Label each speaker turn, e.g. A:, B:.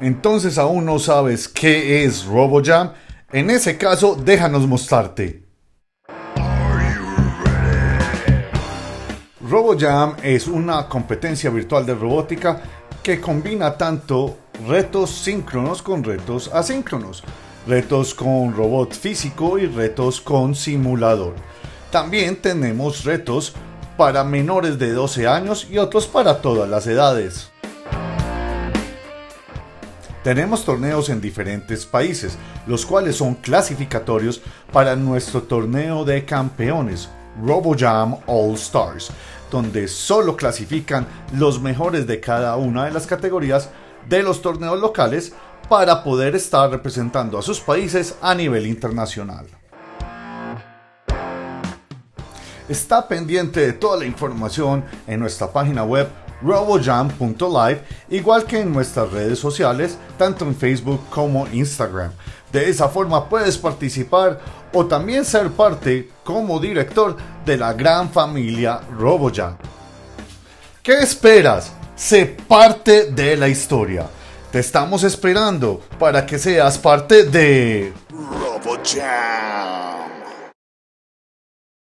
A: Entonces aún no sabes qué es RoboJam. En ese caso, déjanos mostrarte. RoboJam es una competencia virtual de robótica que combina tanto retos síncronos con retos asíncronos, retos con robot físico y retos con simulador. También tenemos retos para menores de 12 años y otros para todas las edades. Tenemos torneos en diferentes países, los cuales son clasificatorios para nuestro torneo de campeones, RoboJam All Stars, donde solo clasifican los mejores de cada una de las categorías de los torneos locales para poder estar representando a sus países a nivel internacional. Está pendiente de toda la información en nuestra página web robojam.live, igual que en nuestras redes sociales, tanto en Facebook como Instagram. De esa forma puedes participar o también ser parte como director de la gran familia RoboJam. ¿Qué esperas? Sé parte de la historia. Te estamos esperando para que seas parte de RoboJam.